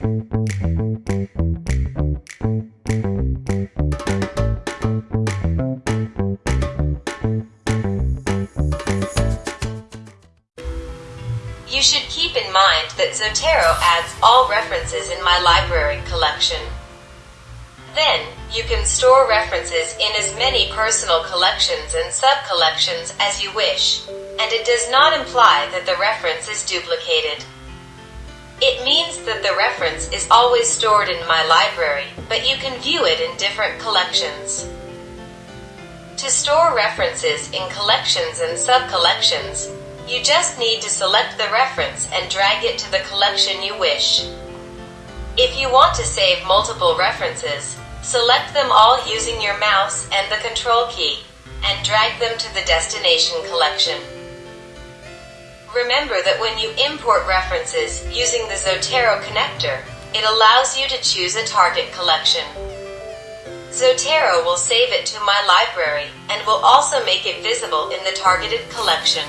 You should keep in mind that Zotero adds all references in my library collection. Then, you can store references in as many personal collections and sub-collections as you wish, and it does not imply that the reference is duplicated. It means that the reference is always stored in my library, but you can view it in different collections. To store references in collections and sub-collections, you just need to select the reference and drag it to the collection you wish. If you want to save multiple references, select them all using your mouse and the control key, and drag them to the destination collection. Remember that when you import references using the Zotero connector, it allows you to choose a target collection. Zotero will save it to my library and will also make it visible in the targeted collection.